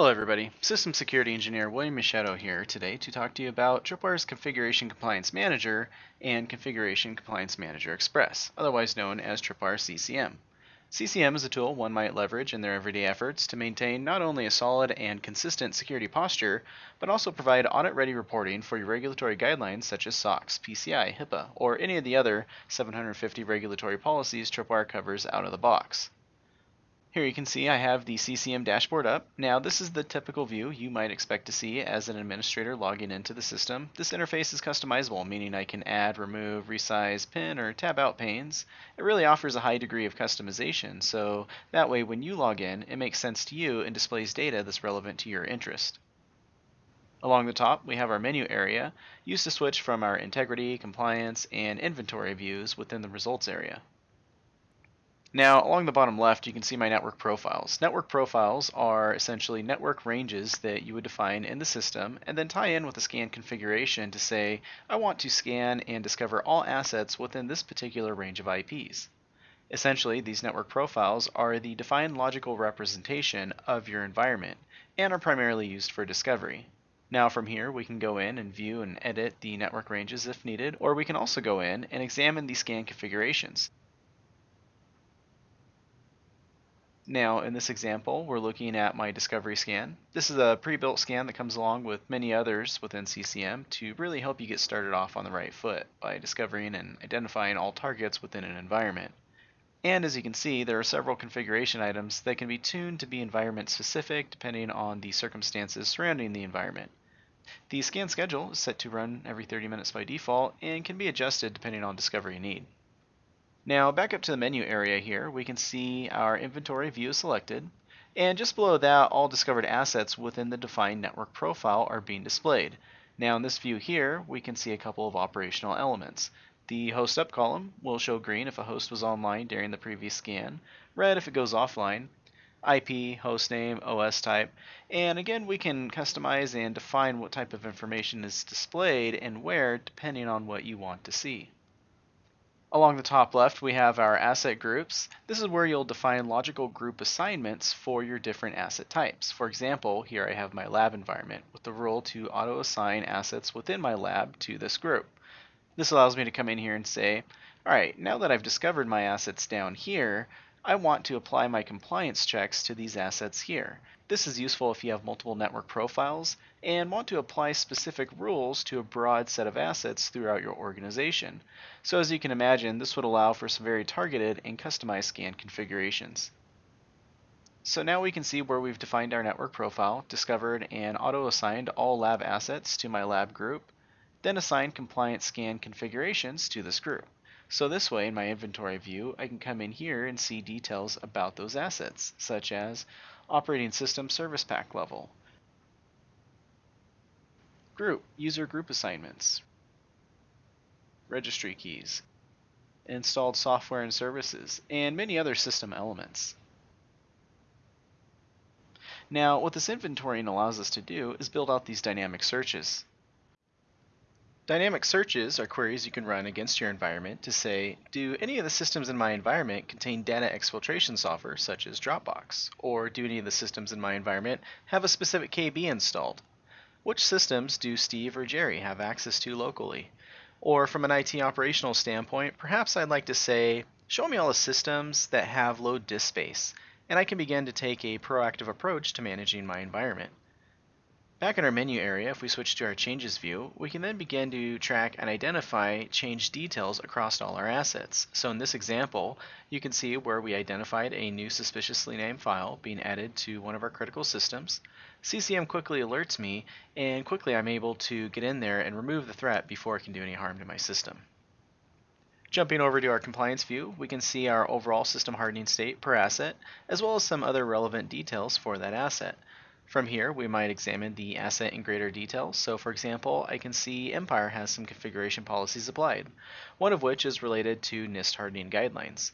Hello everybody, System Security Engineer William Machado here today to talk to you about Tripwire's Configuration Compliance Manager and Configuration Compliance Manager Express, otherwise known as Tripwire CCM. CCM is a tool one might leverage in their everyday efforts to maintain not only a solid and consistent security posture, but also provide audit-ready reporting for your regulatory guidelines such as SOX, PCI, HIPAA, or any of the other 750 regulatory policies Tripwire covers out of the box. Here you can see I have the CCM dashboard up. Now this is the typical view you might expect to see as an administrator logging into the system. This interface is customizable, meaning I can add, remove, resize, pin, or tab out panes. It really offers a high degree of customization, so that way when you log in, it makes sense to you and displays data that's relevant to your interest. Along the top, we have our menu area, used to switch from our integrity, compliance, and inventory views within the results area. Now, along the bottom left, you can see my network profiles. Network profiles are essentially network ranges that you would define in the system and then tie in with a scan configuration to say, I want to scan and discover all assets within this particular range of IPs. Essentially, these network profiles are the defined logical representation of your environment and are primarily used for discovery. Now from here, we can go in and view and edit the network ranges if needed, or we can also go in and examine the scan configurations. Now in this example, we're looking at my discovery scan. This is a pre-built scan that comes along with many others within CCM to really help you get started off on the right foot by discovering and identifying all targets within an environment. And as you can see, there are several configuration items that can be tuned to be environment specific depending on the circumstances surrounding the environment. The scan schedule is set to run every 30 minutes by default and can be adjusted depending on discovery need. Now back up to the menu area here, we can see our inventory view is selected, and just below that, all discovered assets within the defined network profile are being displayed. Now in this view here, we can see a couple of operational elements. The host up column will show green if a host was online during the previous scan, red if it goes offline, IP, hostname, OS type, and again we can customize and define what type of information is displayed and where depending on what you want to see. Along the top left, we have our asset groups. This is where you'll define logical group assignments for your different asset types. For example, here I have my lab environment with the rule to auto-assign assets within my lab to this group. This allows me to come in here and say, all right, now that I've discovered my assets down here, I want to apply my compliance checks to these assets here. This is useful if you have multiple network profiles and want to apply specific rules to a broad set of assets throughout your organization. So as you can imagine, this would allow for some very targeted and customized scan configurations. So now we can see where we've defined our network profile, discovered and auto-assigned all lab assets to my lab group, then assigned compliant scan configurations to this group. So this way, in my inventory view, I can come in here and see details about those assets, such as operating system service pack level, group, user group assignments, registry keys, installed software and services, and many other system elements. Now, what this inventorying allows us to do is build out these dynamic searches. Dynamic searches are queries you can run against your environment to say, do any of the systems in my environment contain data exfiltration software such as Dropbox? Or do any of the systems in my environment have a specific KB installed? Which systems do Steve or Jerry have access to locally? Or from an IT operational standpoint, perhaps I'd like to say, show me all the systems that have low disk space, and I can begin to take a proactive approach to managing my environment. Back in our menu area, if we switch to our changes view, we can then begin to track and identify change details across all our assets. So in this example, you can see where we identified a new suspiciously named file being added to one of our critical systems. CCM quickly alerts me, and quickly I'm able to get in there and remove the threat before it can do any harm to my system. Jumping over to our compliance view, we can see our overall system hardening state per asset, as well as some other relevant details for that asset. From here, we might examine the asset in greater detail. So for example, I can see Empire has some configuration policies applied, one of which is related to NIST hardening guidelines.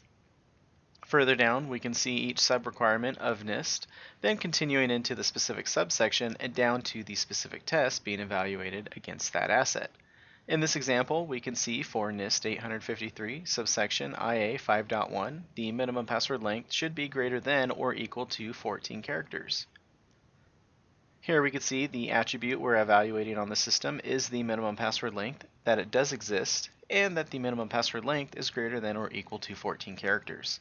Further down, we can see each sub-requirement of NIST, then continuing into the specific subsection and down to the specific test being evaluated against that asset. In this example, we can see for NIST 853 subsection IA 5.1, the minimum password length should be greater than or equal to 14 characters. Here we can see the attribute we're evaluating on the system is the minimum password length, that it does exist, and that the minimum password length is greater than or equal to 14 characters.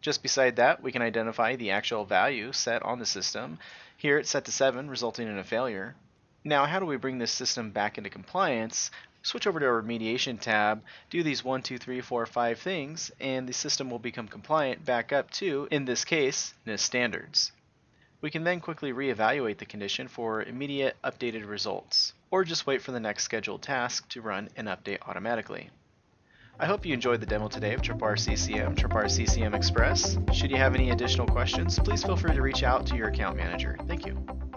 Just beside that, we can identify the actual value set on the system. Here it's set to 7, resulting in a failure. Now, how do we bring this system back into compliance? Switch over to our remediation tab, do these 1, 2, 3, 4, 5 things, and the system will become compliant back up to, in this case, NIST standards. We can then quickly reevaluate the condition for immediate updated results, or just wait for the next scheduled task to run and update automatically. I hope you enjoyed the demo today of Tripwire CCM, Tripwire CCM Express. Should you have any additional questions, please feel free to reach out to your account manager. Thank you.